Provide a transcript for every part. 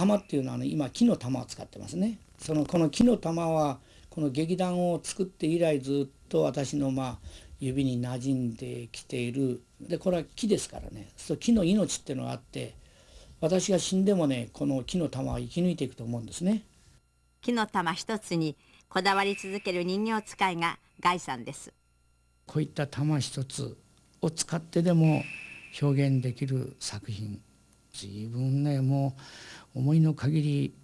玉っていうのは、ね、今木の玉を使ってますね。そのこの木の玉はこの劇団を作って以来ずっと私のまあ指に馴染んできている。でこれは木ですからね。そう木の命っていうのがあって私が死んでもねこの木の玉は生き抜いていくと思うんですね。木の玉一つにこだわり続ける人形使いがガイさんです。こういった玉一つを使ってでも表現できる作品自分ねもう思いの限り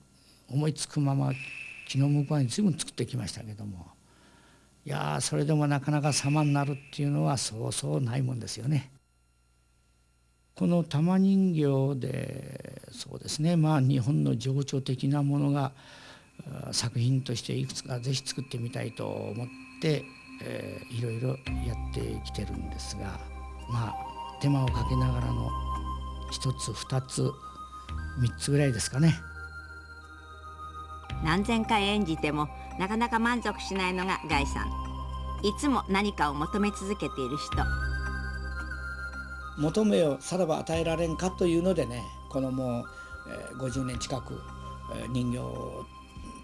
思いつくまま気の向こうに随分作ってきましたけどもいやそれでもなかなか様になるっていうのはそうそうないもんですよね。この玉人形でそうですねまあ日本の情緒的なものが作品としていくつか是非作ってみたいと思って、えー、いろいろやってきてるんですがまあ手間をかけながらの一つ二つ三つぐらいですかね。何千回演じてもなかなか満足しないのがガイさん。いつも何かを求め続けている人。求めをさらば与えられんかというのでねこのもう、えー、50年近く、えー、人形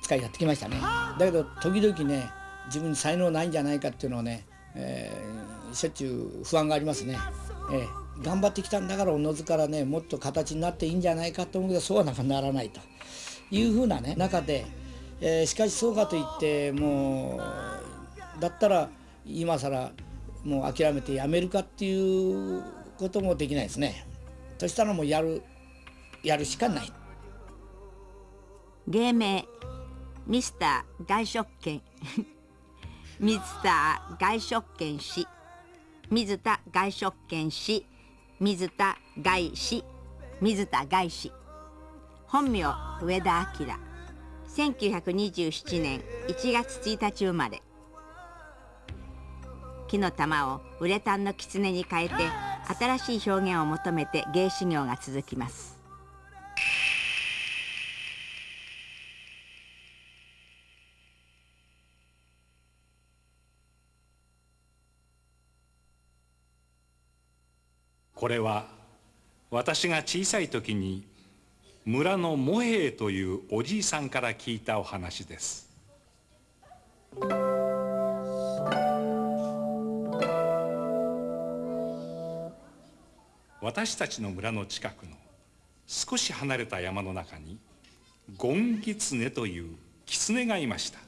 使いやってきましたね。だけど時々ね自分に才能ないんじゃないかっていうのをね、えー、しょっちゅう不安がありますね、えー、頑張ってきたんだからおのずからねもっと形になっていいんじゃないかと思うけどそうはなかならないというふうなね中でえー、しかしそうかといってもうだったら今更もう諦めてやめるかっていうこともできないですね。そしたらもうやるやるしかない。芸名ミスター外食券 ミスター外食券氏水田外食券氏水田外氏水田外氏本名上田明。1927年1月1日生まれ。木の玉をウレタンの狐に変えて新しい表現を求めて芸修行が続きます。これは私が小さい時に村の茂平というおじいさんから聞いたお話です。私たちの村の近くの少し離れた山の中にゴンギツネという狐がいました。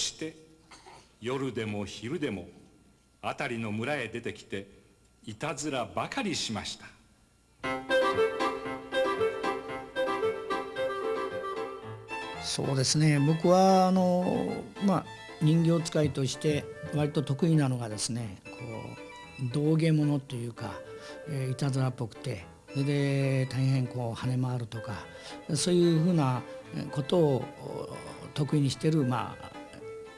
して夜でも昼でも辺りの村へ出てきていたずらばかりしました。そうですね。僕はあのまあ人形使いとして割と得意なのがですねこう道芸物というか、えー、いたずらっぽくてそれで大変こう跳ね回るとかそういうふうなことを得意にしてるまあ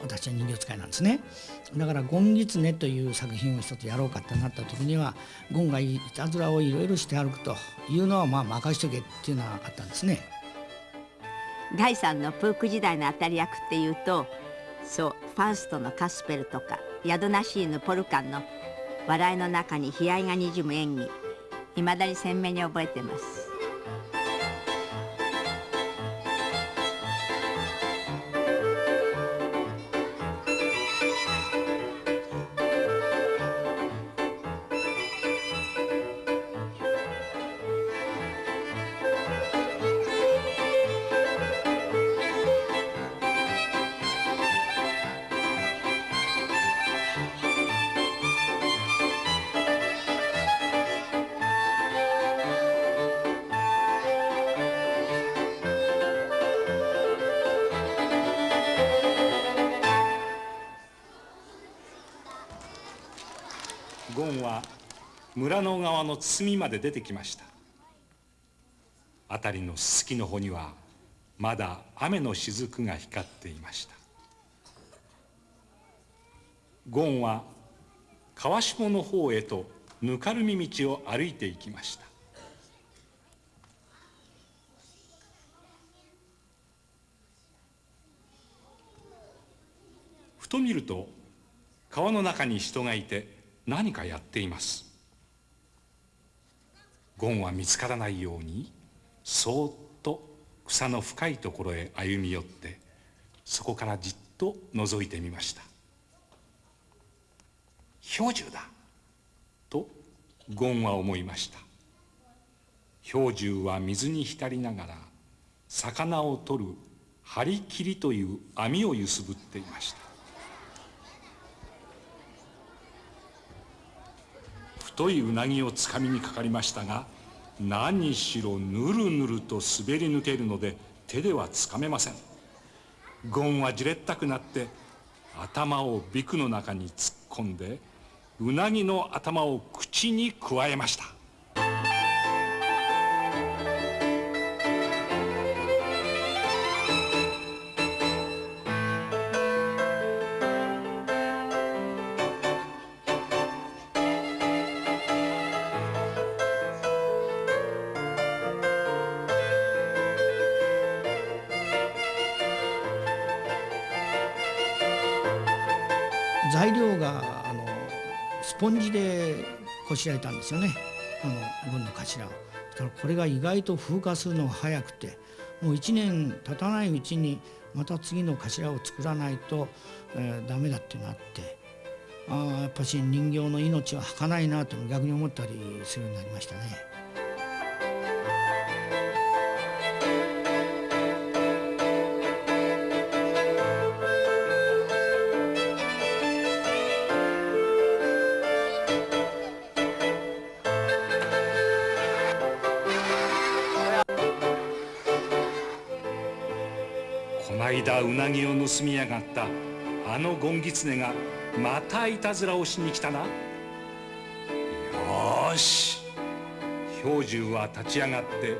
私は人形使いなんですね。だから「ゴンギツネ」という作品を一つやろうかってなった時にはゴンがいたずらをいろいろして歩くというのはまあ任しとけっていうのはあったんですね。ガイさんのプーク時代の当たり役っていうとそうファウストのカスペルとかヤドナシーヌ・ポルカンの笑いの中に悲哀がにじむ演技いまだに鮮明に覚えてます。の側の堤まで出てきました。辺りのすすきの穂にはまだ雨の雫が光っていました。ゴンは川下の方へとぬかるみ道を歩いていきました。ふと見ると川の中に人がいて何かやっています。ゴンは見つからないようにそーっと草の深いところへ歩み寄ってそこからじっと覗いてみました。氷柱だとゴンは思いました。氷柱は水に浸りながら魚を取る張り切りという網を揺すぶっていました。太いうなぎをつかみにかかりましたが何しろぬるぬると滑り抜けるので手ではつかめません。ゴンはじれったくなって頭をビクの中に突っ込んでうなぎの頭を口にくわえました。こしられたんですよねあの軍の頭を。だからこれが意外と風化するのが早くてもう1年経たないうちにまた次の頭を作らないと、えー、ダメだってなってああやっぱし人形の命は儚いなと逆に思ったりするようになりましたね。うなぎを盗みやがった。あのゴンギツネがまたいたずらをしに来たな。よし。氷柱は立ち上がって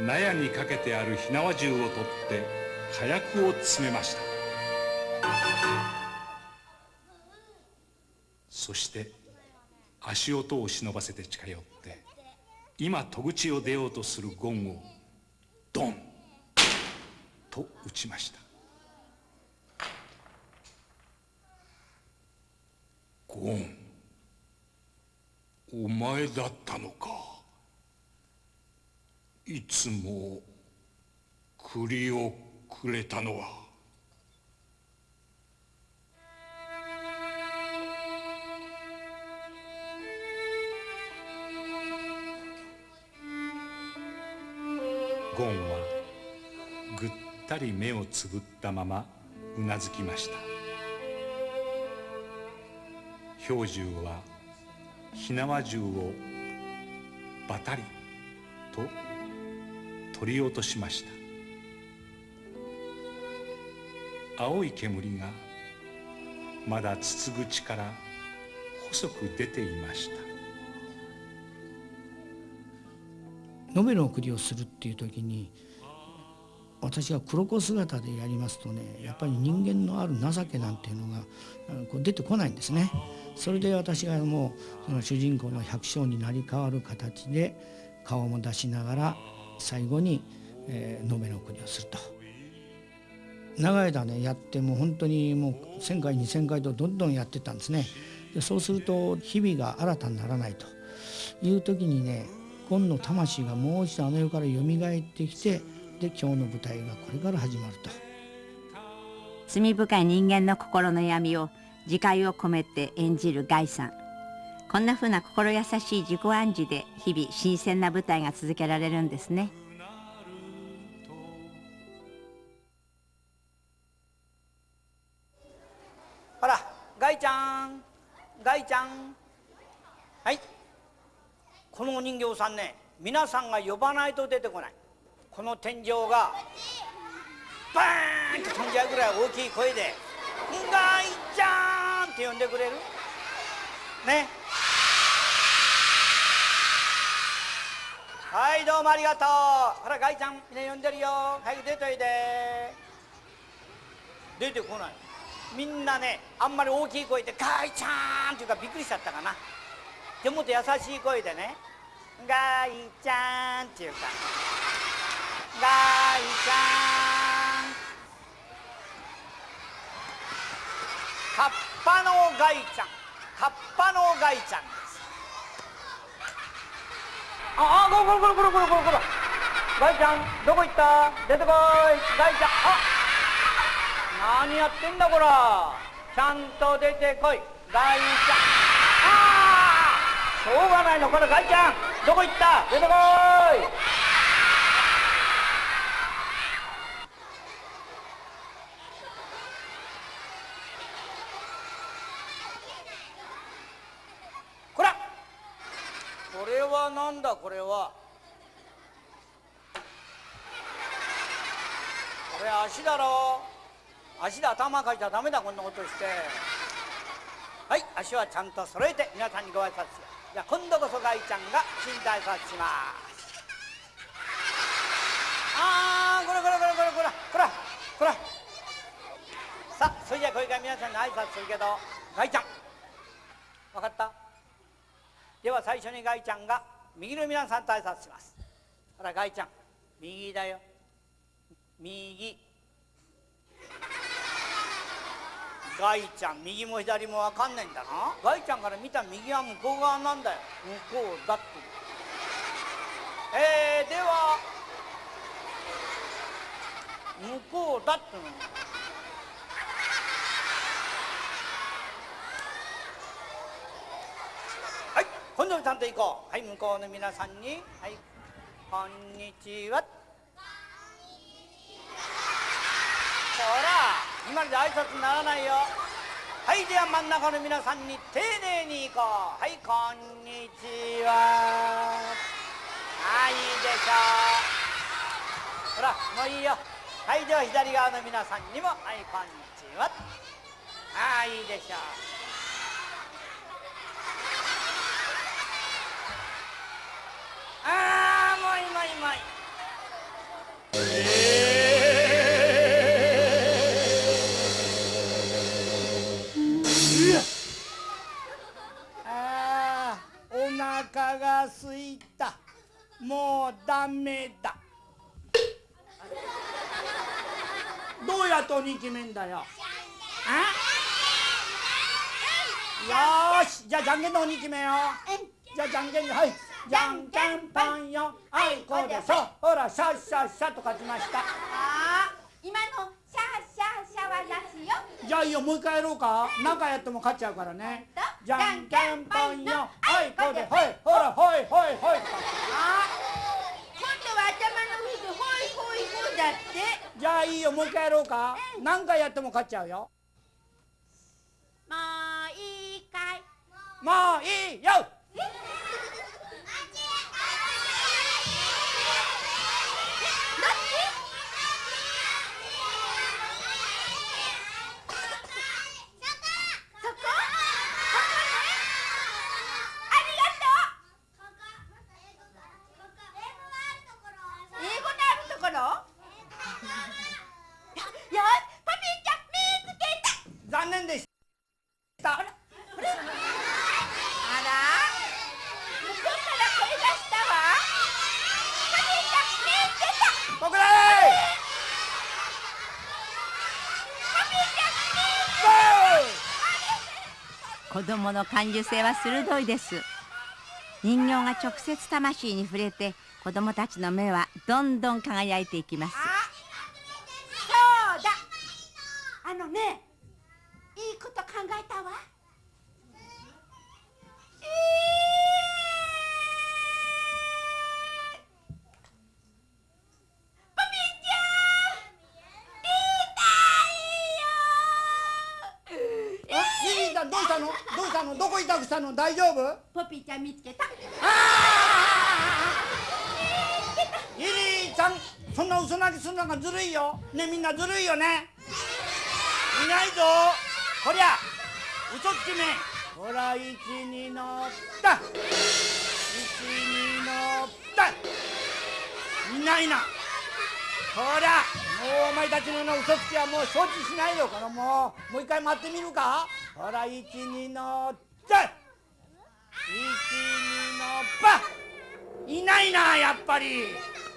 納屋にかけてある火縄銃を取って火薬を詰めました。そして足音を忍ばせて近寄って今戸口を出ようとするゴンをドンと打ちました。ゴンお前だったのか。いつも栗をくれたのは。ゴンはぐったり目をつぶったままうなずきました。氷柱は火縄銃をバタリと取り落としました。青い煙がまだ筒口から細く出ていました。ノベル送りをするっていう時に私が黒子姿でやりますとねやっぱり人間のある情けなんていうのがこう出てこないんですね。それで私がもうその主人公の百姓になり変わる形で顔も出しながら最後に、えー、ノベル送りをすると。長い間ねやってもう本当にもう1,000回2,000回とどんどんやってたんですね。でそうすると日々が新たにならないという時にね今の魂がもう一度あの世からよみがえってきてで今日の舞台がこれから始まると。罪深い人間の心の闇を自戒を込めて演じるガイさん。こんなふうな心優しい自己暗示で日々新鮮な舞台が続けられるんですね。ほらガイちゃん。ガイちゃん。はい。このお人形さんね皆さんが呼ばないと出てこないこの天井がバーンと飛んじゃうぐらい大きい声で「んがいちゃん!」って呼んでくれる？ねはいどうもありがとうほらガイちゃんみんな呼んでるよ早く出といて出てこないみんなねあんまり大きい声で「ガイちゃん!」っていうかびっくりしちゃったかなでもっと優しい声でね「ガイちゃん!」っていうかカッパのガイちゃん。カッパのガイちゃんです。ああこらこらこらこらこらこらガイちゃんどこ行った？出てこい。ガイちゃん。あ何やってんだこら。ちゃんと出てこい。ガイちゃん。ああしょうがないの。これガイちゃん。どこ行った？出てこいこらこれはなんだこれは。これ足だろ。足で頭かいちゃダメだこんなことして。はい足はちゃんと揃えて皆さんにご挨拶。じゃあ今度こそガイちゃんが身体挨拶します。ああこらこらこらこらこらこらこら。さあそれじゃあこれから皆さんに挨拶するけどガイちゃん。分かった？では最初にガイちゃんが右の皆さんと挨拶します。ほらガイちゃん。右だよ。右。ガイちゃん右も左も分かんないんだな。ガイちゃんから見た右は向こう側なんだよ。向こうだって。えー、では向こうだっての。はい今度ちゃんと行こう。はい向こうの皆さんに。はいこんにちは。ほら今ので挨拶にならないよ。はいでは真ん中の皆さんに丁寧に行こう。はいこんにちは。はいいいでしょう。ほらもういいよ。はいでは左側の皆さんにも。はいこんにちは。ああいいでしょう。もうい。ああお腹がすいた。もうダメだ。どうやって鬼決めんだよ。あ？よーしじゃあじゃんけんの鬼決めよう。じゃあじゃんけんではいじゃんけんぽんよ。あいこでしょ。ほらシャッシャッシャと勝ちました。あー今のシャーシャーシャはなしよ。じゃあいいよもう一回やろうか。何回やっても勝っちゃうからね。じゃんけんぽんよ。あいこでほいほらほいほいほい。あ今度は頭の上でほいほいほいだって。じゃあいいよもう一回やろうか。何回やっても勝っちゃうよ。もういいかい。もういいよ子供の感受性は鋭いです。人形が直接魂に触れて子供たちの目はどんどん輝いていきます。大丈夫？ポピーちゃん見つけた。リリーちゃんそんな嘘泣きするのがずるいよ。ねみんなずるいよね。いないぞ。こりゃ嘘つきめ。ほら位置に乗った二のだいないな。ほらもうお前たちのような嘘つきはもう承知しないよ。このもうもう一回待ってみるか。ほら一二のだい一二のばいないなやっぱり。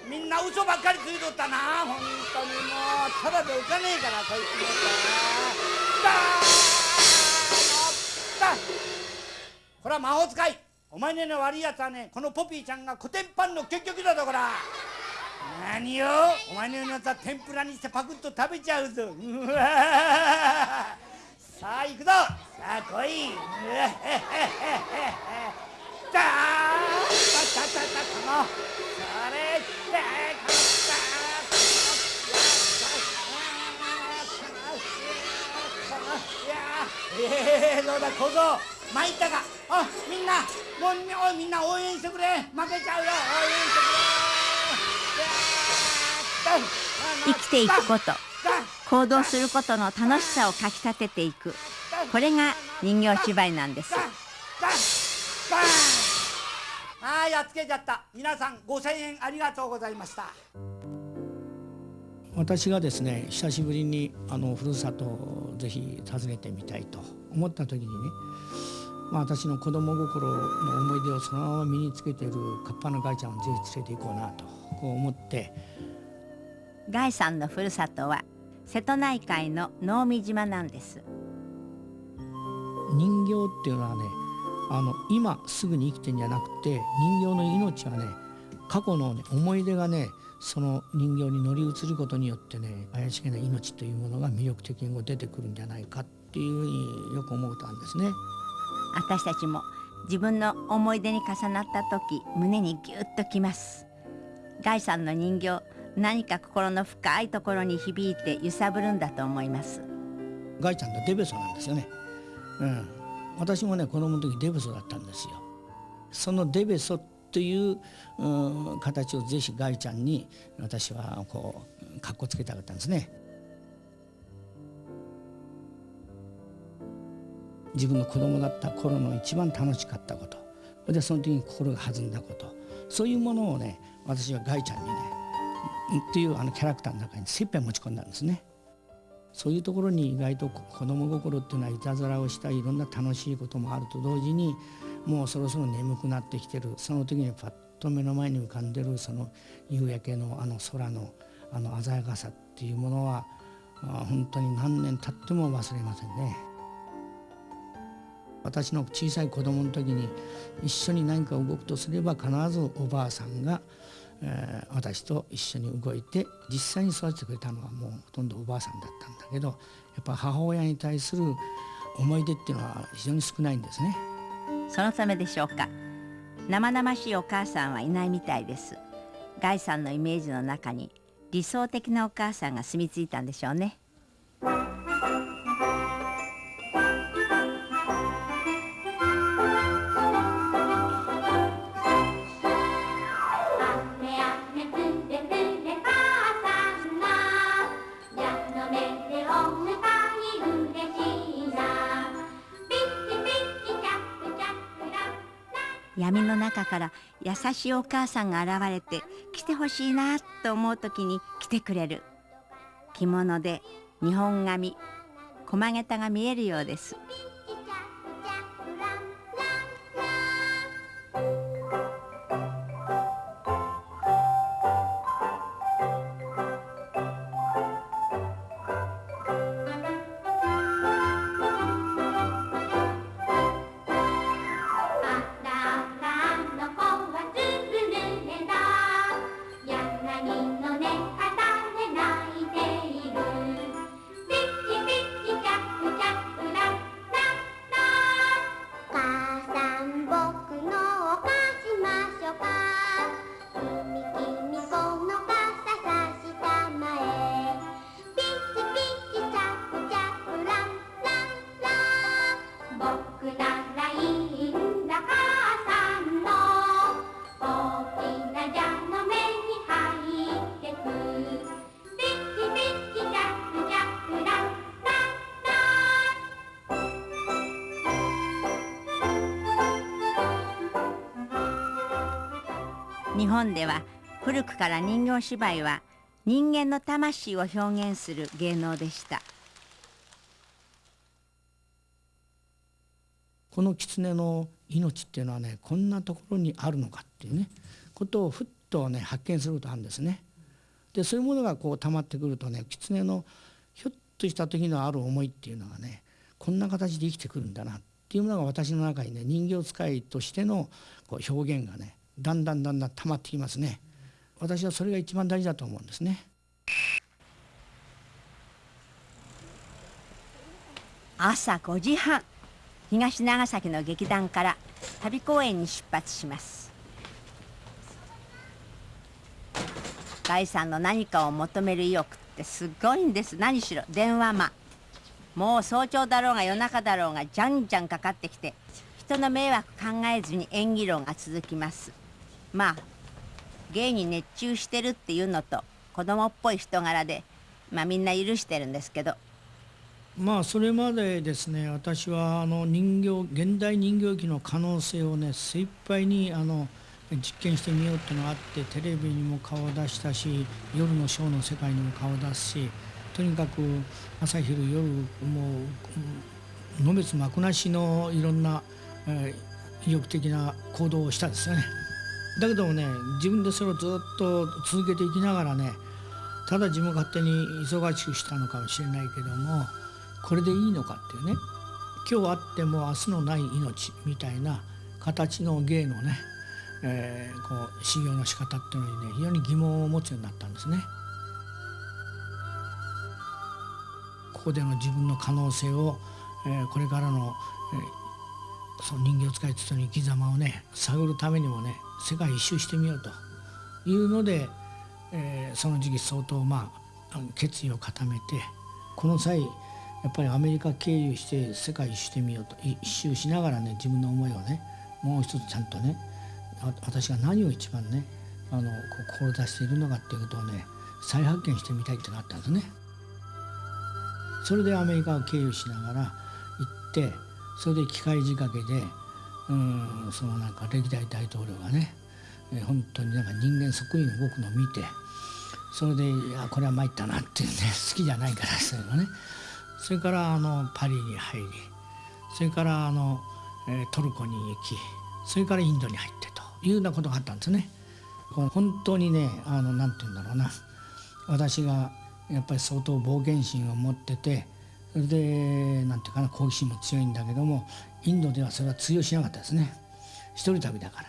みんな嘘ばっかりついとったな本当に。もうただで浮かねえからこいつもだーのだこれは魔法使い。お前の悪いやつはねこのポピーちゃんがコテンパンの結局だとこら。何よお前のようなやつは天ぷらにしてパクッと食べちゃうぞ。う わさあ行くぞ。さあ来い。だーたたたたこのそれってこのえー、どうだ小僧参ったかあみんなもうおい。みんな応援してくれ負けちゃうよ応援してくれ生きてい。くこと行動することの楽しさをかきたててい。くこれが人形芝居なんですああやっつけちゃった。皆さん5000円ありがとうございました。私がですね久しぶりにあのふるさとをぜひ訪ねてみたいと思った時にね、まあ、私の子供心の思い出をそのまま身につけているカッパのガイちゃんをぜひ連れて行こうなとこう思って。ガイさんのふるさとは瀬戸内海の能美島なんです。人形っていうのはねあの今すぐに生きてんじゃなくて人形の命はね過去の、ね、思い出がねその人形に乗り移ることによってね怪しげな命というものが魅力的に出てくるんじゃないかっていうふうによく思ったんですね。私たちも自分の思い出に重なった時胸にギュッときますガイさんの人形何か心の深いところに響いて揺さぶるんだと思いますガイちゃんとデベソなんですよね。うん、私もね子供の時デベソだったんですよ。そのデベソという、う、形をぜひガイちゃんに私はこうかっこつけたかったんですね。自分の子供だった頃の一番楽しかったことでその時に心が弾んだことそういうものをね私はガイちゃんにねっていうあのキャラクターの中に精一杯持ち込んだんですね。そういうところに意外と子供心っていうのはいたずらをしたいろんな楽しいこともあると同時にもうそろそろ眠くなってきてるその時にパッと目の前に浮かんでるその夕焼けのあの空のあの鮮やかさっていうものは本当に何年経っても忘れませんね。私の小さい子供の時に一緒に何か動くとすれば必ずおばあさんがえー私と一緒に動いて実際に育ててくれたのはもうほとんどおばあさんだったんだけどやっぱ母親に対する思い出っていうのは非常に少ないんですね。そのためでしょうか。生々しいお母さんはいないみたいです。ガイさんのイメージの中に理想的なお母さんが住み着いたんでしょうね。闇の中から優しいお母さんが現れて来てほしいなと思う時に来てくれる。着物で日本髪駒げたが見えるようです。本では古くから人形芝居は人間の魂を表現する芸能でしたこの狐の命っていうのはねこんなところにあるのかっていうねことをふっとね発見することあるんですね。でそういうものがこう溜まってくるとね狐のひょっとした時のある思いっていうのがねこんな形で生きてくるんだなっていうものが私の中にね人形使いとしてのこう表現がねだんだんだんだん溜まってきますね。私はそれが一番大事だと思うんですね。朝5時半東長崎の劇団から旅公演に出発しますガイさんの何かを求める意欲ってすごいんです何しろ電話魔もう早朝だろうが夜中だろうがじゃんじゃんかかってきて人の迷惑考えずに演技論が続きますまあ芸に熱中してるっていうのと子供っぽい人柄でまあみんな許してるんですけどまあそれまでですね私はあの人形現代人形劇の可能性をね精一杯にあの実験してみようっていうのがあってテレビにも顔を出したし夜のショーの世界にも顔を出すしとにかく朝昼夜もうのべつ幕なしのいろんな、えー、意欲的な行動をしたですよね。だけどもね自分でそれをずっと続けていきながらねただ自分勝手に忙しくしたのかもしれないけどもこれでいいのかっていうね今日あっても明日のない命みたいな形の芸のね、えー、こう修行の仕方っていうのにね非常に疑問を持つようになったんですね。ここでの自分の可能性を、えー、これからの、えー、その人形使いつつの生き様をね探るためにもね世界一周してみようというので、えー、その時期相当まあ決意を固めてこの際やっぱりアメリカ経由して世界一周してみようと一周しながらね自分の思いをねもう一つちゃんとね私が何を一番ねあの志しているのかっていうことをね再発見してみたいってなったんですね。それでアメリカを経由しながら行ってそれで機械仕掛けでうんそのなんか歴代大統領がね本当になんか人間そっくりに動くのを見てそれでいやこれは参ったなっていうね 好きじゃないからそういうのねそれからあのパリに入りそれからあの、えトルコに行きそれからインドに入ってというようなことがあったんですね。本当にねあのなんて言うんだろうな私がやっぱり相当冒険心を持っててでなんていうかな好奇心も強いんだけどもインドではそれは通用しなかったですね。一人旅だから。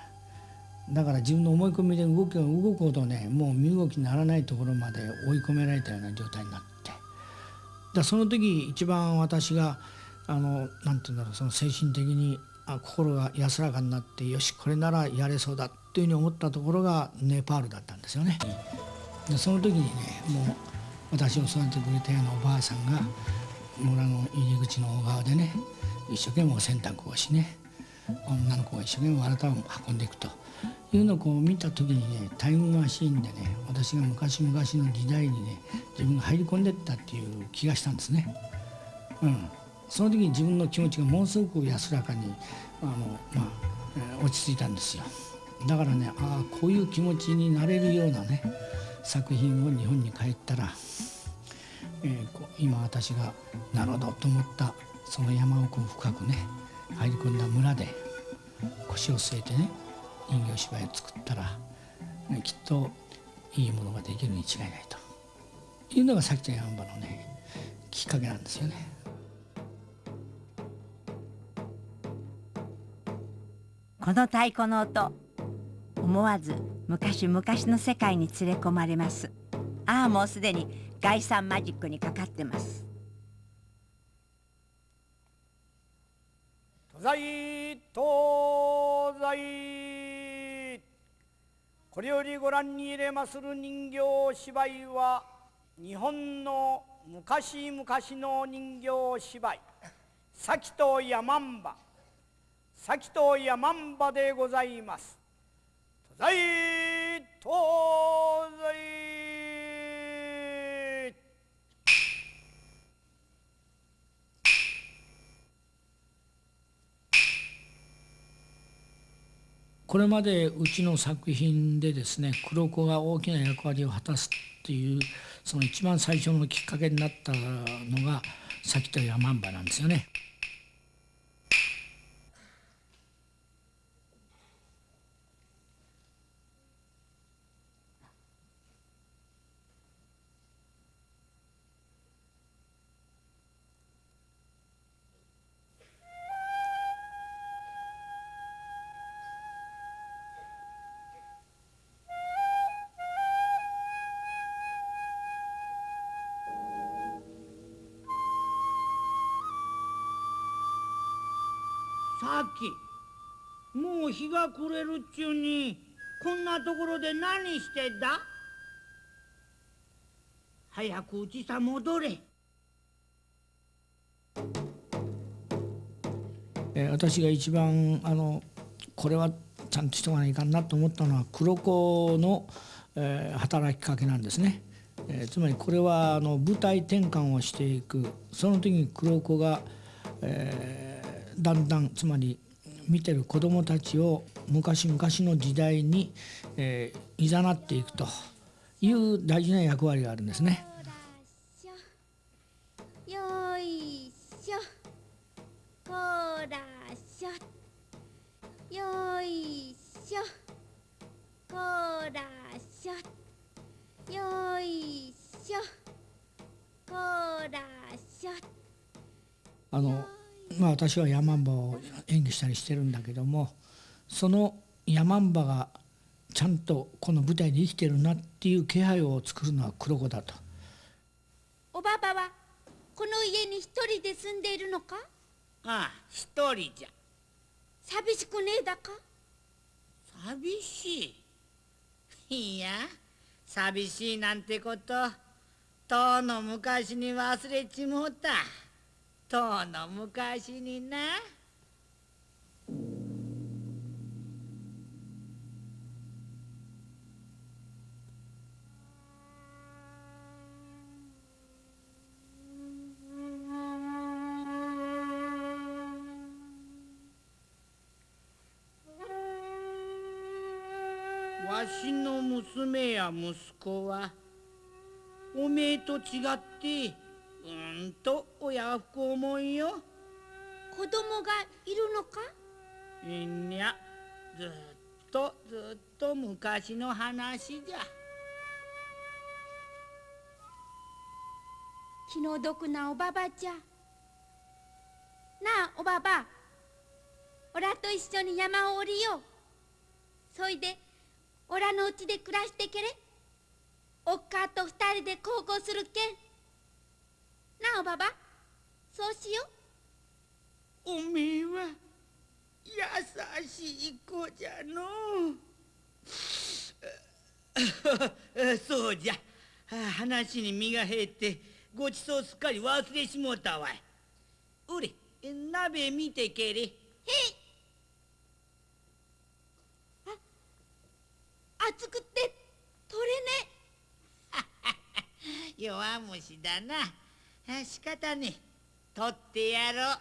だから自分の思い込みで動く動くほどねもう身動きにならないところまで追い込められたような状態になって。だその時一番私があのなんて言うんだろうその精神的にあ心が安らかになってよしこれならやれそうだというふうに思ったところがネパールだったんですよね。でその時にねもう私を育ててくれたようなおばあさんが村の入り口の小川でね一生懸命お洗濯をしね女の子が一生懸命あなたを運んでいくというのをこう見た時にねタイムマシーンでね私が昔々の時代にね自分が入り込んでったっていう気がしたんですね。うん、その時に自分の気持ちがものすごく安らかにあの、まあ、落ち着いたんですよ。だからねああこういう気持ちになれるようなね作品を日本に帰ったら、えー、今私がなるほどと思ったその山奥深くね入り込んだ村で腰を据えてね人形芝居を作ったらきっといいものができるに違いないというのがさきちゃんやんばのねきっかけなんですよね。この太鼓の音思わず昔々の世界に連れ込まれますああもうすでに概算マジックにかかってます。東西東西これよりご覧に入れまする人形芝居は日本の昔々の人形芝居「先と山んば」「先と山んば」でございます。東西東西これまでうちの作品でですね黒子が大きな役割を果たすっていうその一番最初のきっかけになったのがさっき言った山んばなんですよね。さっきもう日が暮れるっちゅうにこんなところで何してんだ？早くうちさ戻れ。えー私が一番あのこれはちゃんとしとかないかんなと思ったのは黒子の、えー働きかけなんですね。えーつまりこれはあの舞台転換をしていく。その時に黒子が、えーだんだんつまり見てる子どもたちを昔々の時代に、えー、誘っていくという大事な役割があるんですね。よいしょ。こらしょ。よいしょ。こらしょ。よいしょ。こらしょ。あのまあ私はヤマンバを演技したりしてるんだけどもそのヤマンバがちゃんとこの舞台で生きてるなっていう気配を作るのは黒子だと。おばばはこの家に一人で住んでいるのか？ああ一人じゃ。寂しくねえだか？寂しい。いや寂しいなんてこととうの昔に忘れちもうたとうの昔にな。わしの娘や息子はおめえと違ってうんと親不孝もんよ。子供がいるのか？いんにゃずっとずっと昔の話じゃ。気の毒なおばばじゃ。なあおばばおらと一緒に山を降りよう。そいでおらのうちで暮らしてけれ。おっかと二人で孝行するけんなあおばば。そうしよおめえは優しい子じゃの。う そうじゃ。話に身が減ってごちそうすっかり忘れしもうたわい。うれ鍋見てけれ。へい。あ熱くって取れね。弱虫だなあ仕方ねえ。取ってやろう。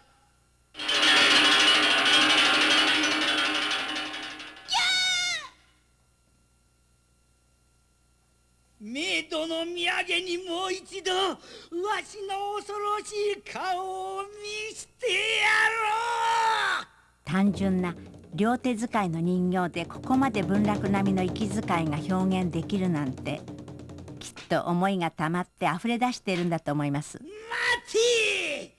メイドの土産にもう一度わしの恐ろしい顔を見せてやろう。単純な両手使いの人形でここまで文楽並みの息遣いが表現できるなんて。きっと思いがたまって溢れ出しているんだと思います。待て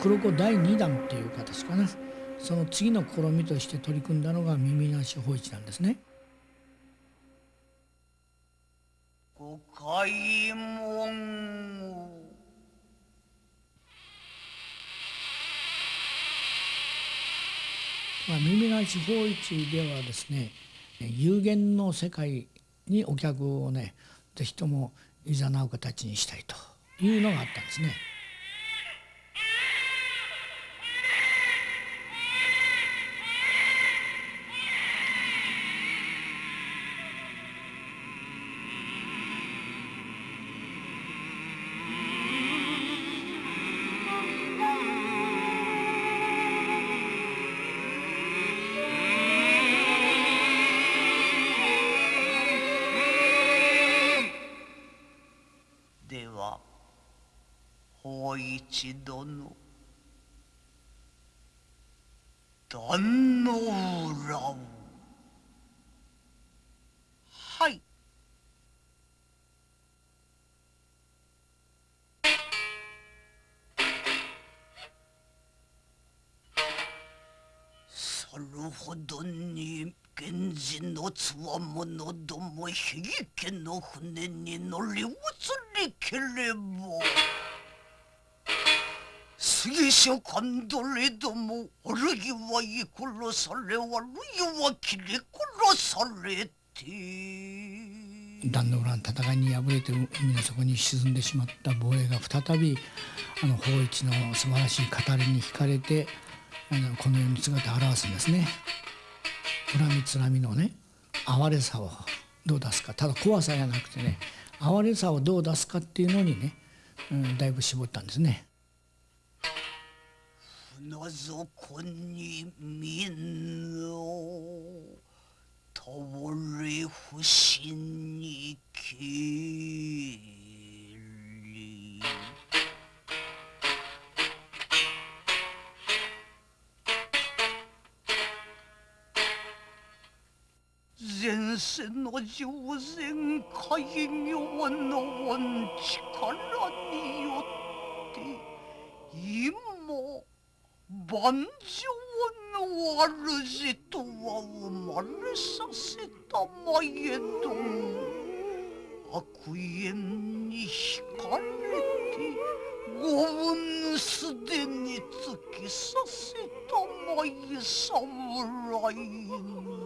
黒子第2弾っていう形かなその次の試みとして取り組んだのが耳なし法一なんですね。ご開門まあ、耳なし法一ではですね有限の世界にお客をねぜひともいざなう形にしたいというのがあったんですね。つわものども比家の船に乗り移りければ。杉所勘取れどもあるいは居殺されあるいは切り殺されて。壇の浦の戦いに敗れて海の底に沈んでしまった防衛が再びあの法一の素晴らしい語りに惹かれてあのこの世に姿を現すんですね。恨みつらみのね。哀れさをどう出すかただ怖さじゃなくてね哀れさをどう出すかっていうのにね、うん、だいぶ絞ったんですね。船底に民の倒れ不審にけ前世の上善開業の恩力によって今万丈の主とは生まれさせたまえども悪縁に惹かれてご運すでに突きさせたまえ侍に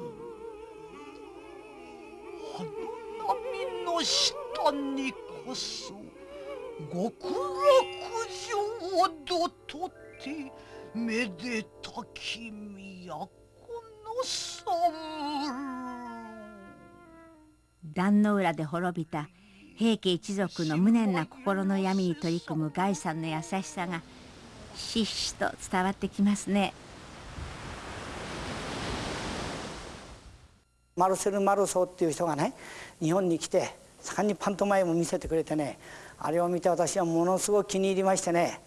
波の下にこそ極楽浄土とてめでたき都の侍壇の浦で滅びた平家一族の無念な心の闇に取り組むガイさんの優しさがひしひしと伝わってきますね。マルセル・マルソーっていう人がね日本に来て盛んにパントマイムを見せてくれてねあれを見て私はものすごく気に入りましてね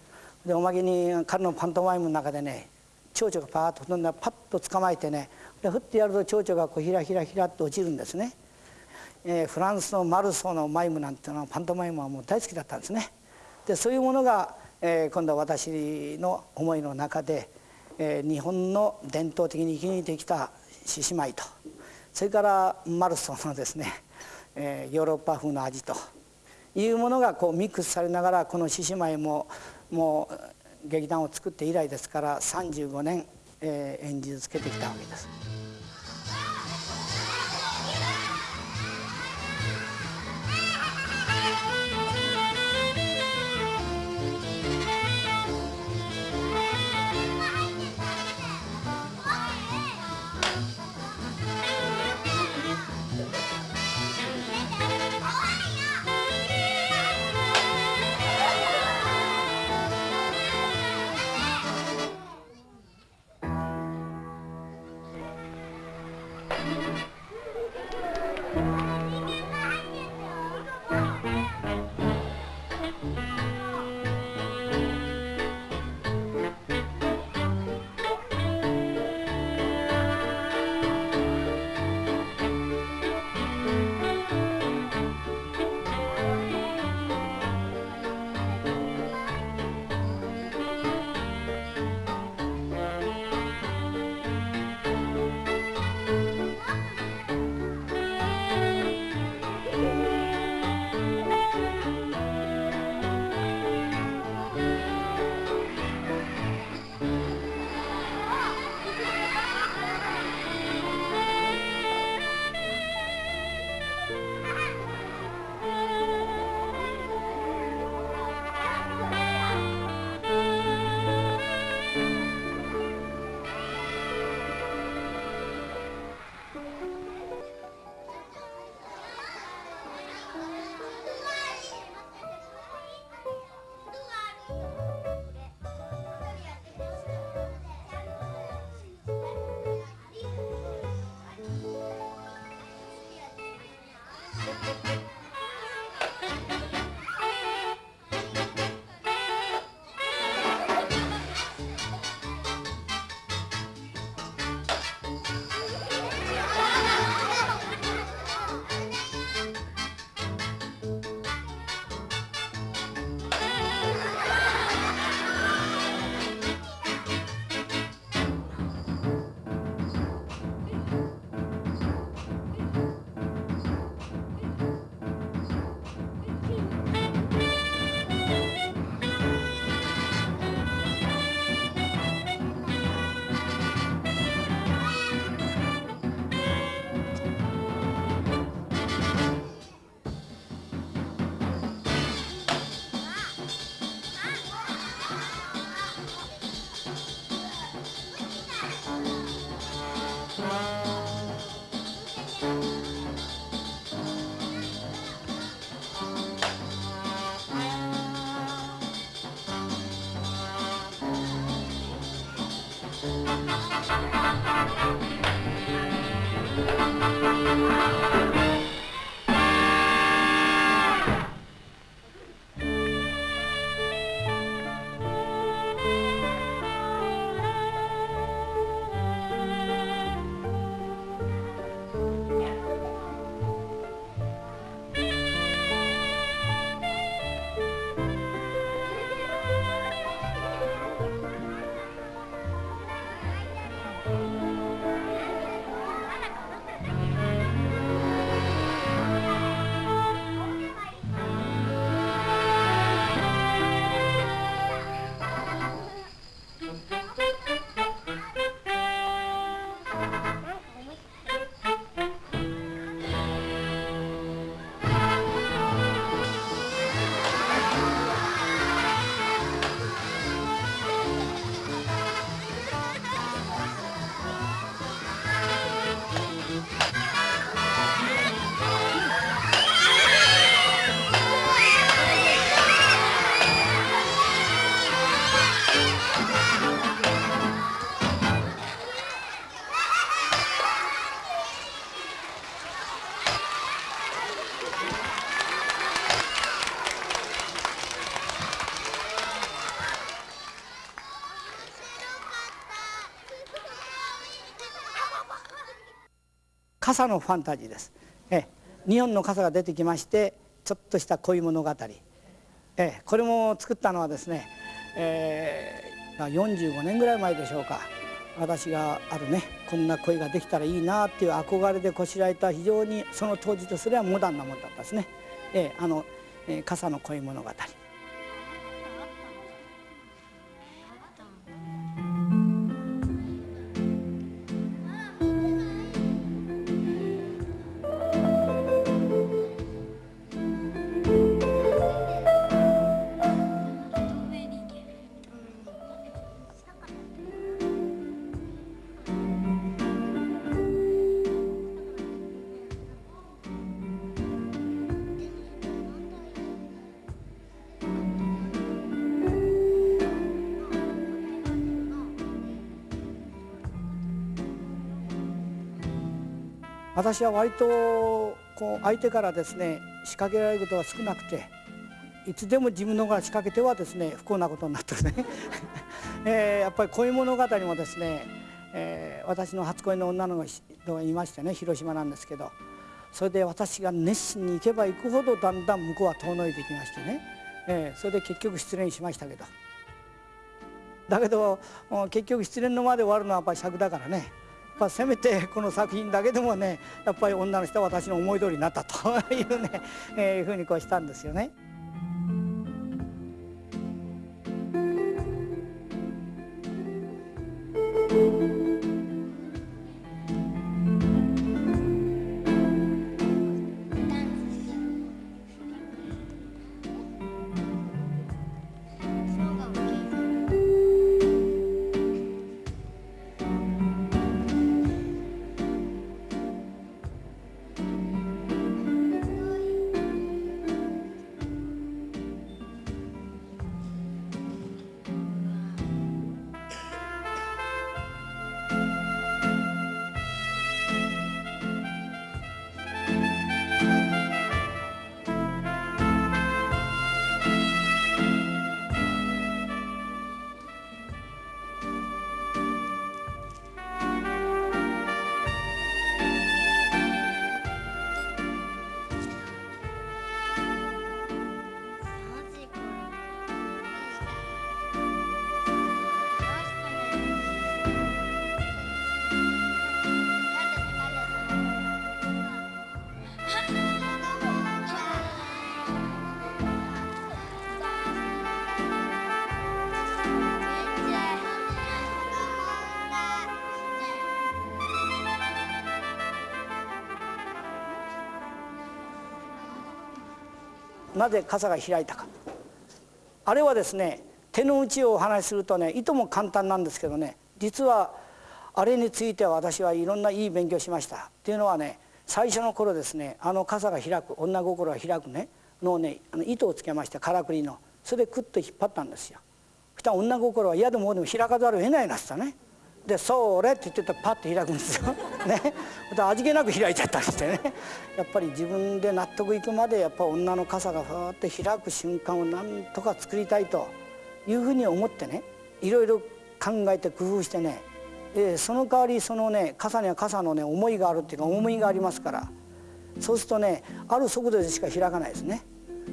でおまけに彼のパントマイムの中でね蝶々がパーッと飛んだらパッと捕まえてねでふってやると蝶々がこうひらひらひらっと落ちるんですね、えーフランスのマルソーのマイムなんていうのはパントマイムはもう大好きだったんですね。でそういうものが、えー今度は私の思いの中で、えー日本の伝統的に生き抜いてきた獅子舞とそれからマルソンのですね、えーヨーロッパ風の味というものがこうミックスされながらこの獅子舞ももう劇団を作って以来ですから35年、えー演じ続けてきたわけです。傘のファンタジーです。え日本の傘が出てきましてちょっとした恋物語、えこれも作ったのはですね、えー、45年ぐらい前でしょうか。私があるねこんな恋ができたらいいなっていう憧れでこしらえた非常にその当時とすればモダンなものだったですね、えー、あの、えー、傘の恋物語。私は割とこう相手からですね仕掛けられることが少なくていつでも自分の方から仕掛けてはですね不幸なことになってね、えー、やっぱり恋物語もですね、えー、私の初恋の女の子がいましてね広島なんですけどそれで私が熱心に行けば行くほどだんだん向こうは遠のいていきましてね、えー、それで結局失恋しましたけど。だけど結局失恋のまで終わるのはやっぱり尺だからね。まあ、せめてこの作品だけでもねやっぱり女の人は私の思い通りになったというね、えー、ふうにこうしたんですよね。なぜ傘が開いたか。あれはですね手の内をお話しするとねいとも簡単なんですけどね実はあれについては私はいろんないい勉強しました。っていうのはね最初の頃ですねあの傘が開く女心が開くねのねあの糸をつけましてからくりの。それでクッと引っ張ったんですよ。そしたら女心は嫌でもでも開かざるを得ないなってたね。で「それ」って言ってたらパッと開くんですよ。ね、また味気なく開いちゃったりしてね。やっぱり自分で納得いくまでやっぱ女の傘がふわって開く瞬間をなんとか作りたいというふうに思ってねいろいろ考えて工夫してね、えーその代わりそのね傘には傘のね思いがあるっていうか重みがありますから。そうするとねある速度でしか開かないですね。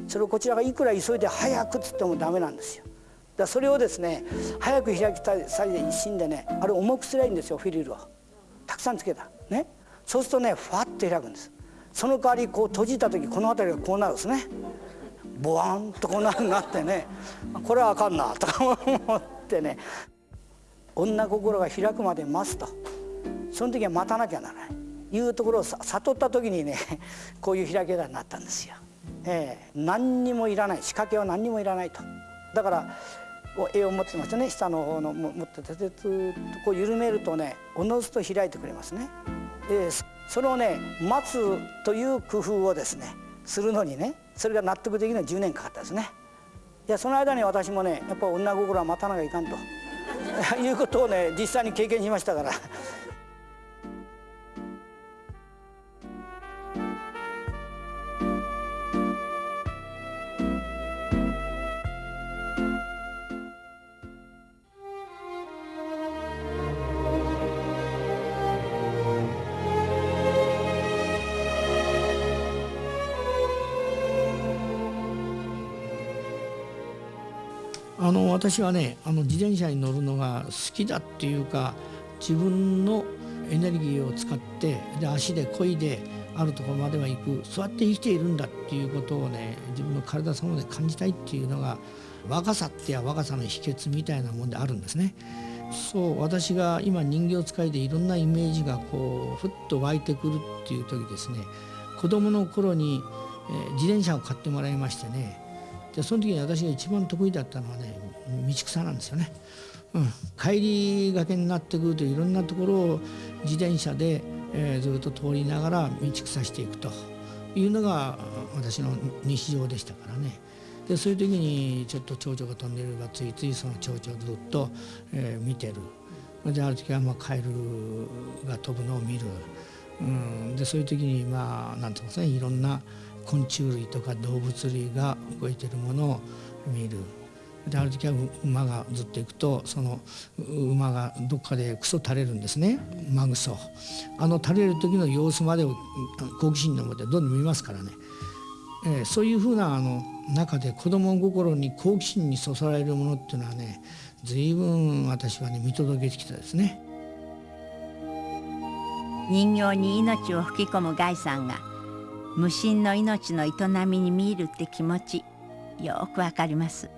それをこちらがいくら急いで早くっつってもダメなんですよ。だそれをですね早く開きたい際で一心でねあれ重くすりゃいいんですよフィリルをたくさんつけた。ね。そうするとねファッと開くんです。その代わりこう閉じた時この辺りがこうなるんですね。ボワンとこうなるなってね。これはあかんなとか思ってね。女心が開くまで待つと。その時は待たなきゃならない。いうところを悟った時にねこういう開け方になったんですよ。ええ。何にもいらない。仕掛けは何にもいらないと。だからこう絵を持ってますね下の方の持っててずっとこう緩めるとねおのずと開いてくれますね。でそれをね待つという工夫をですねするのにねそれが納得できるのに10年かかったですね。いやその間に私もねやっぱ女心は待たなきゃいかんと いうことをね実際に経験しましたから。あの私はねあの自転車に乗るのが好きだっていうか自分のエネルギーを使ってで足で漕いであるところまでは行くそうやって生きているんだっていうことをね自分の体そので感じたいっていうのが若さってや若さの秘訣みたいなもんであるんですね。そう私が今人形使いでいろんなイメージがこうふっと湧いてくるっていう時ですね子供の頃に、えー自転車を買ってもらいましてねでその時に私が一番得意だったのはね道草なんですよね。うん、帰りがけになってくるといろんなところを自転車で、えーずっと通りながら道草していくというのが私の日常でしたからね。でそういう時にちょっと蝶々が飛んでいればついついその蝶々をずっと、えー見てる。である時はまあカエルが飛ぶのを見る。うん、でそういう時にまあなんていうんですかねいろんな昆虫類とか動物類が動いてるものを見る。である時は馬がずっと行くとその馬がどっかでクソ垂れるんですね馬グソあの垂れる時の様子までを好奇心のもとでどんどん見ますからね、えーそういうふうなあの中で子供心に好奇心にそそられるものっていうのはね随分私はね見届けてきたですね。人形に命を吹き込むガイさんが無心の命の営みに見入るって気持ちよくわかります。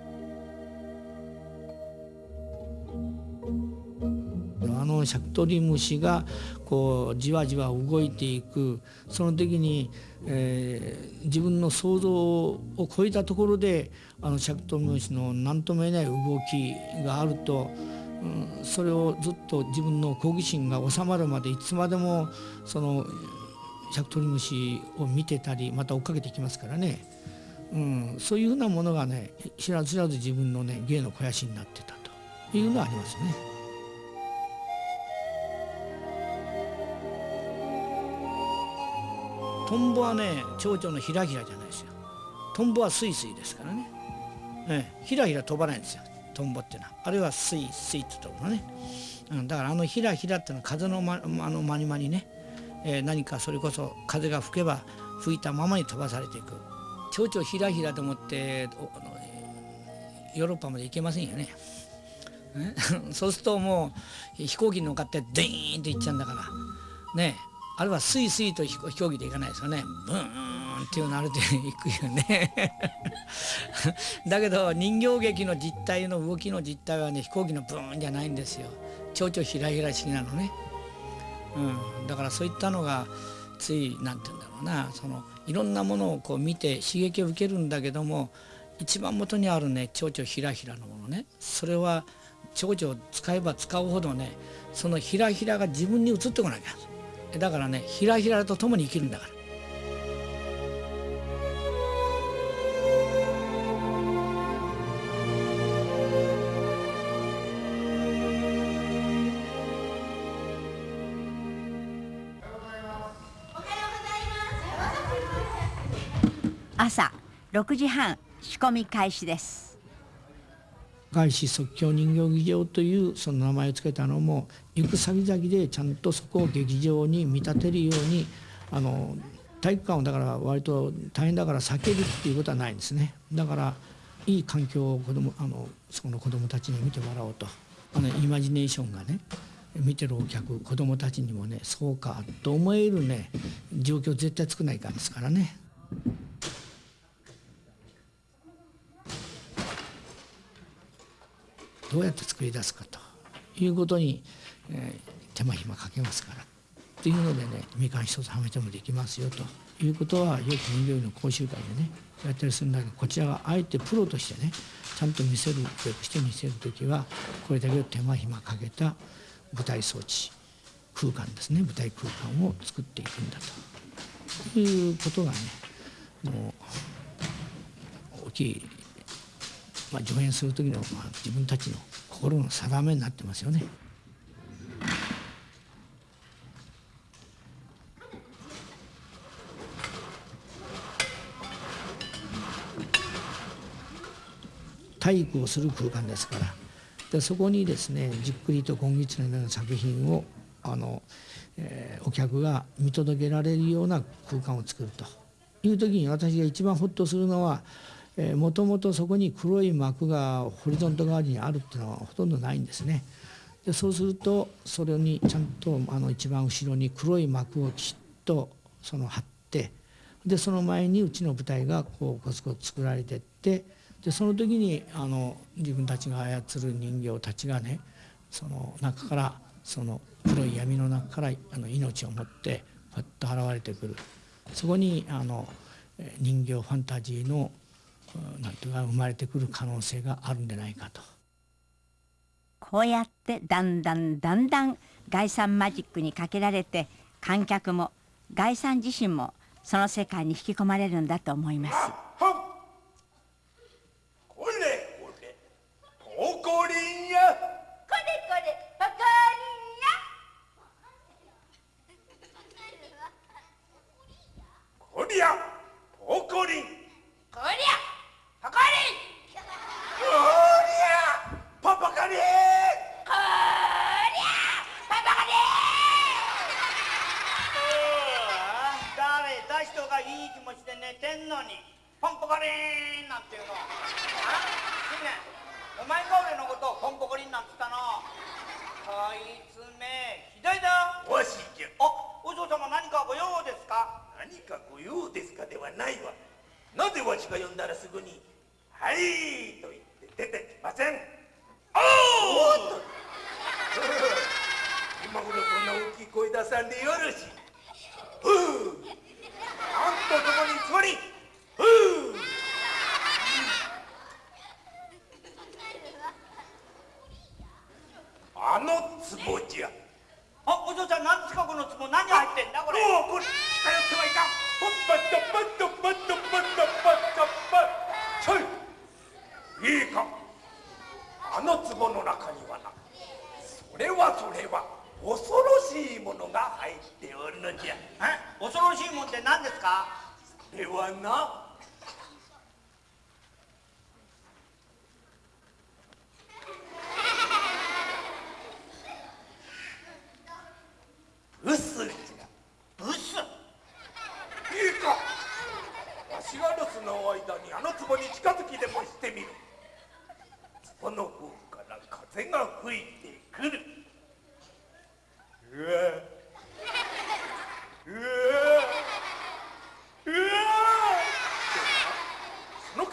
あのシャクトリムシがこうじわじわ動いていくその時に、えー自分の想像を超えたところであのシャクトリムシの何とも言えない動きがあると、うんそれをずっと自分の好奇心が収まるまでいつまでもそのシャクトリムシを見てたりまた追っかけてきますからね、うん、そういうふうなものがね知らず知らず自分のね芸の肥やしになってたというのはありますね。トンボはね蝶々のひらひらじゃないですよ。トンボはスイスイですからね、ええ、ひらひら飛ばないんですよ。トンボっていうのは。あれはスイスイって飛ぶのね、うん、だからあのひらひらっていうのは風の,、ま、あの間に間にね、えー何かそれこそ風が吹けば吹いたままに飛ばされていく。蝶々ひらひらと思ってあのヨーロッパまで行けませんよね。そうするともう飛行機に乗っかってデーンと行っちゃうんだから。ね。あれはスイスイと飛行機で行かないですよね。ブーンっていうのあれで行くよね。だけど人形劇の実態の動きの実態はね飛行機のブーンじゃないんですよ。蝶々ひらひら式なのね、うん、だからそういったのがつい何て言うんだろうな。そのいろんなものをこう見て刺激を受けるんだけども一番元にあるね蝶々ひらひらのものね。それは蝶々を使えば使うほどねそのひらひらが自分に移ってこなきゃ。だからねひらひらと共に生きるんだから。6時半仕込み開始です。外資即興人形劇場というその名前を付けたのも行く先々でちゃんとそこを劇場に見立てるようにあの体育館をだから割と大変だから避けるっていうことはないんですね。だからいい環境を子供あのその子どもたちに見てもらおうと。あのイマジネーションがね見てるお客子どもたちにもねそうかと思えるね状況絶対作らないかんですからね。どうやって作り出すかということに、えー、手間暇かけますからっていうのでねみかん一つはめてもできますよということはよく人形の講習会でねやったりするんだけどこちらがあえてプロとしてねちゃんと見せる教育して見せる時はこれだけ手間暇かけた舞台装置空間ですね舞台空間を作っていくんだということがねもう大きいまあ、上演する時の、まあ、自分たちの心の定めになってますよね。体育をする空間ですからでそこにですねじっくりと今月のような作品をあの、えー、お客が見届けられるような空間を作るという時に私が一番ホッとするのはもともとそこに黒い膜がホリゾント側にあるっていうのはほとんどないんですね。でそうするとそれにちゃんとあの一番後ろに黒い膜をきちっとその貼ってでその前にうちの舞台がこうコツコツ作られてってでその時にあの自分たちが操る人形たちがねその中からその黒い闇の中からあの命を持ってパッと現れてくるそこにあの人形ファンタジーのなんていうか生まれてくる可能性があるんじゃないかと。こうやってだんだんだんだん概算マジックにかけられて観客も概算自身もその世界に引き込まれるんだと思います。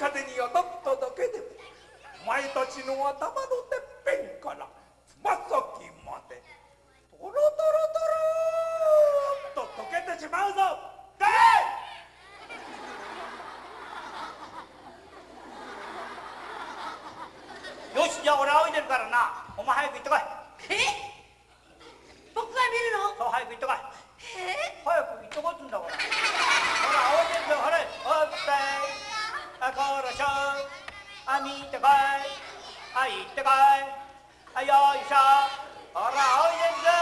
風に当たっただけでもお前たちの頭のてっぺんからつま先まで。トロトロトローンと溶けてしまうぞ。だよしじゃあ俺仰いでるからな。お前早く行ってこい。え？僕が見るの？そう早く行ってこい。え？早く行ってこいっつんだこれほらあこらしょあ見てこいあ行ってこいあよいしょほらおいでるぞ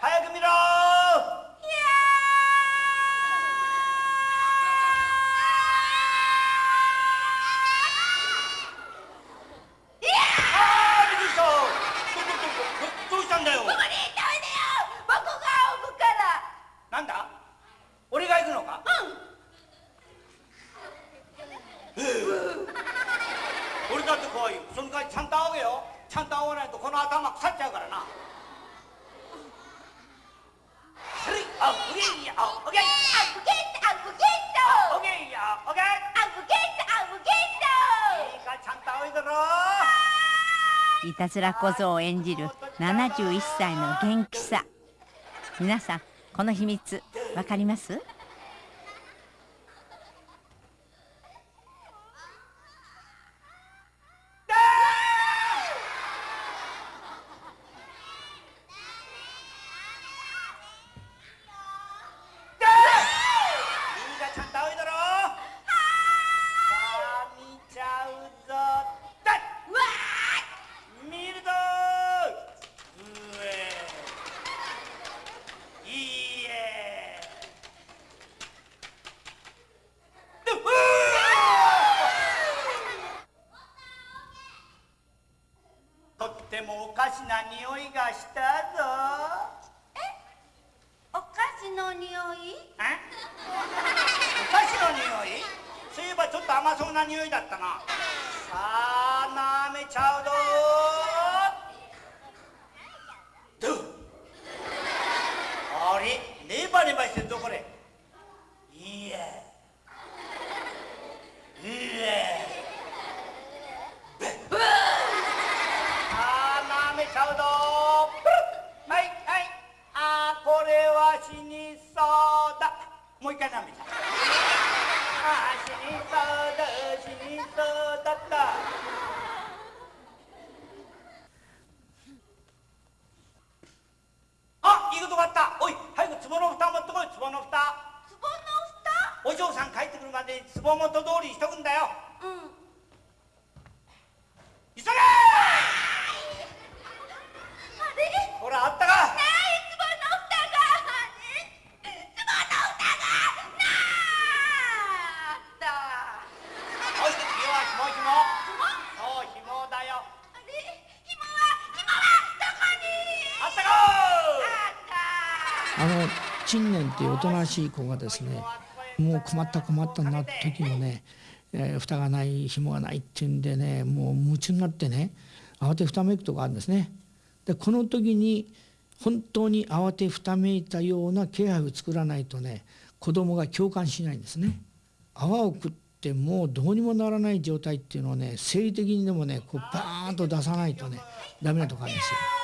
早く見ろの頭腐っちゃうからな。それあおげんや。あおげん。アブゲットアブゲットおげんや。おげん。アブゲットアブゲッいいかちゃんと仰いだろ。いたずら小僧を演じる71歳の元気さ。皆さんこの秘密わかります？な匂いだったな。さあ。っていうおとなしい子がですねもう困った困ったなって時のね、えー蓋がない紐がないっていうんでねもう夢中になってね慌てふためくとこあるんですね。でこの時に本当に慌てふためいたような気配を作らないとね子供が共感しないんですね。泡を食ってもうどうにもならない状態っていうのをね生理的にでもねこうバーンと出さないとねダメなとこあるんですよ。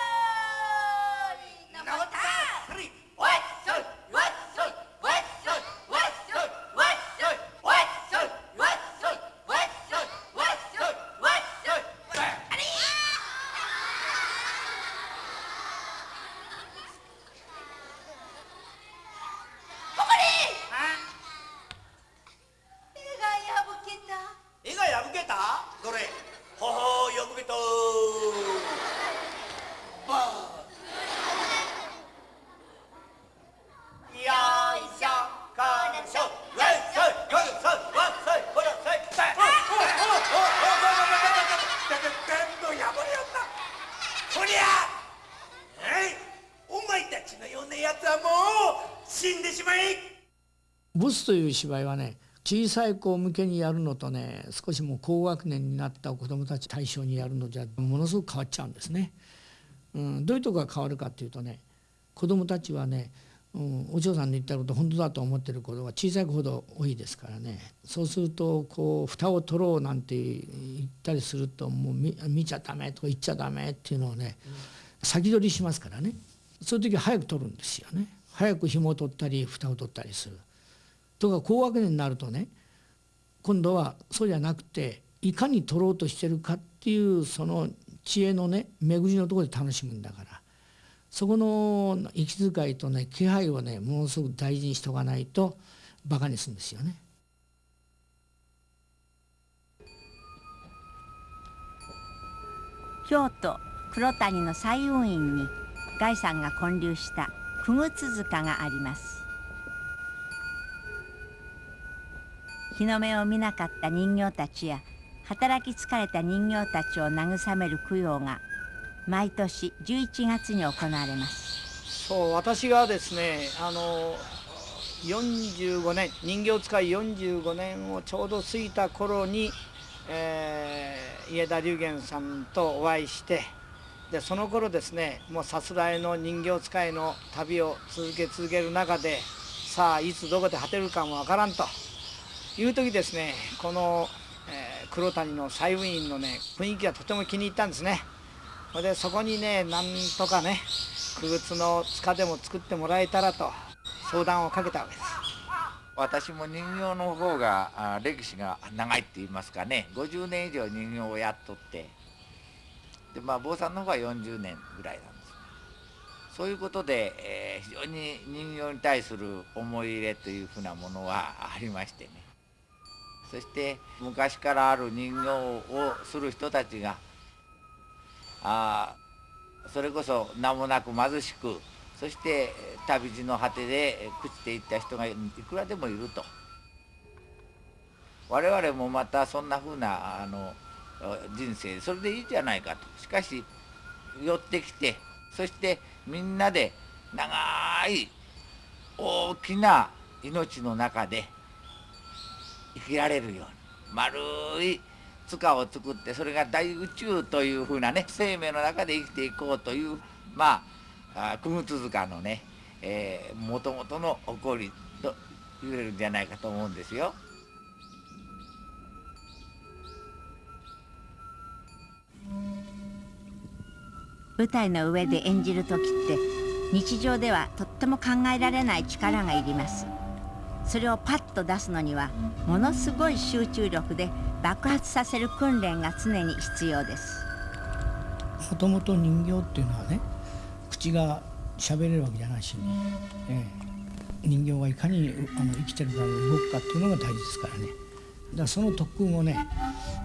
という芝居はね小さい子向けにやるのとね少しもう高学年になった子どもたち対象にやるのじゃものすごく変わっちゃうんですね。うん、どういうとこが変わるかっていうとね子どもたちはね、うん、お嬢さんの言ったこと本当だと思ってることが小さい子ほど多いですからねそうするとこう蓋を取ろうなんて言ったりするともう見見ちゃダメとか言っちゃダメっていうのをね先取りしますからねそういう時は早く取るんですよね早く紐を取ったり蓋を取ったりする。とか高学年になるとね今度はそうじゃなくていかに取ろうとしてるかっていうその知恵のね巡りのところで楽しむんだからそこの息遣いとね気配をねものすごく大事にしておかないとバカにするんですよね。京都黒谷の彩雲院にガイさんが建立した九具塚があります日の目を見なかった人形たちや働き疲れた人形たちを慰める供養が毎年11月に行われます。そう私がですねあの45年人形使い45年をちょうど過ぎた頃にえー家田龍玄さんとお会いしてでその頃ですねもうさすらいの人形使いの旅を続け続ける中でさあいつどこで果てるかもわからんと。いう時ですねこの、えー黒谷の西雲院のね雰囲気がとても気に入ったんですね。それでそこにねなんとかね区別の塚でも作ってもらえたらと相談をかけたわけです。私も人形の方が歴史が長いって言いますかね50年以上人形をやっとってでまあ坊さんの方が40年ぐらいなんですねそういうことで、えー非常に人形に対する思い入れというふうなものはありましてねそして昔からある人形をする人たちがあそれこそ名もなく貧しくそして旅路の果てで朽ちていった人がいくらでもいると。我々もまたそんなふうなあの人生それでいいじゃないかと。しかし寄ってきてそしてみんなで長い大きな命の中で生きられるように丸い塚を作ってそれが大宇宙というふうなね生命の中で生きていこうというまああ久津塚のねもともとの起こりと言えるんじゃないかと思うんですよ。舞台の上で演じる時って日常ではとっても考えられない力がいりますそれをパッと出すのにはものすごい集中力で爆発させる訓練が常に必要です。もともと人形っていうのはね口が喋れるわけじゃないしね、ええ。人形がいかにあの生きてるか動くかっていうのが大事ですからね。だからその特訓をね、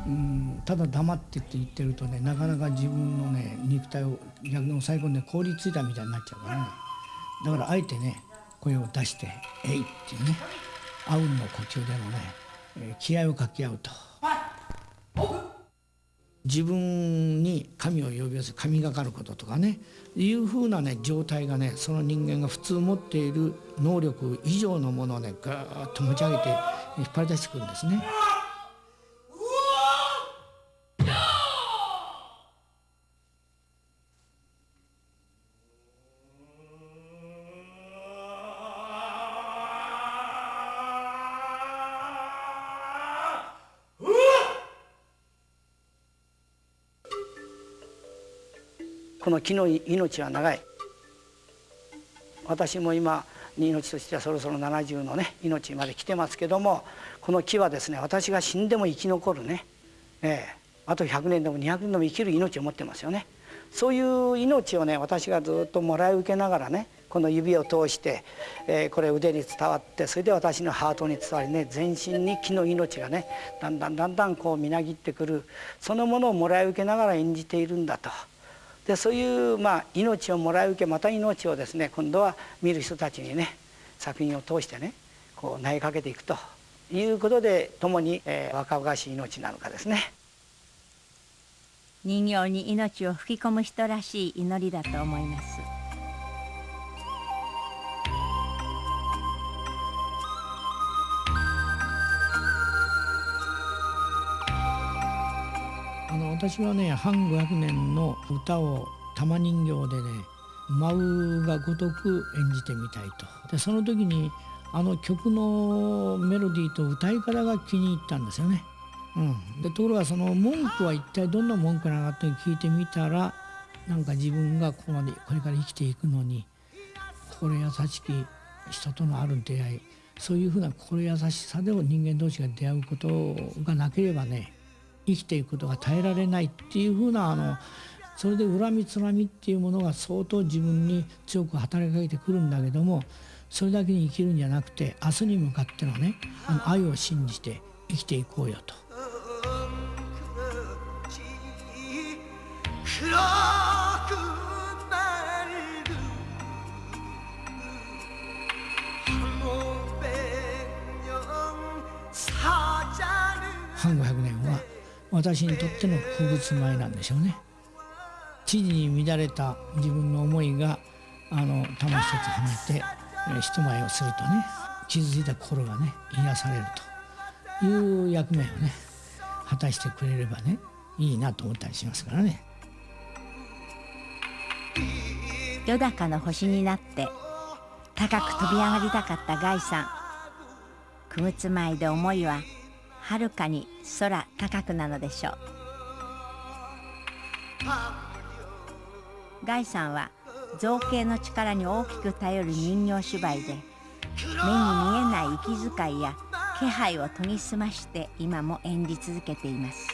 うん、ただ黙ってって言ってるとねなかなか自分のね肉体を逆に抑え込んで凍りついたみたいになっちゃうからね。だからあえてね声を出して「えい!」っていうねあうんの呼吸でもね、え気合をかけ合うと。自分に神を呼び寄せ神がかることとかねいうふうなね状態がねその人間が普通持っている能力以上のものをねガーッと持ち上げて引っ張り出してくるんですね。この木の命は長い。私も今命としてはそろそろ70のね命まで来てますけどもこの木はですね私が死んでも生き残るね、ええ。あと100年でも200年でも生きる命を持ってますよね。そういう命をね私がずっともらい受けながらねこの指を通して、えーこれ腕に伝わってそれで私のハートに伝わりね全身に木の命がねだんだんだんだんこうみなぎってくるそのものをもらい受けながら演じているんだと。でそういう、まあ、命をもらい受けまた命をですね今度は見る人たちにね作品を通してねこう投げかけていくということで共に、えー若々しい命なのかですね。人形に命を吹き込む人らしい祈りだと思いますあの私はね半500年の歌を玉人形でね舞うがごとく演じてみたいとでその時にあの曲のメロディーと歌い方が気に入ったんですよね。うん、でところがその文句は一体どんな文句なのかって聞いてみたらなんか自分がここまでこれから生きていくのに心優しき人とのある出会いそういうふうな心優しさでも人間同士が出会うことがなければね生きていくことが耐えられないっていうふうなあのそれで恨みつらみっていうものが相当自分に強く働きかけてくるんだけどもそれだけに生きるんじゃなくて明日に向かってのねあの愛を信じて生きていこうよと。私にとっての風物前なんでしょうね。知事に乱れた自分の思いがあの玉一つはめてえ人前をするとね傷ついた心がね癒されるという役目をね果たしてくれればねいいなと思ったりしますからね。よだかの星になって高く飛び上がりたかったガイさんくぐつまいで思いははるかに空高くなのでしょうガイさんは造形の力に大きく頼る人形芝居で目に見えない息遣いや気配を研ぎ澄まして今も演じ続けています。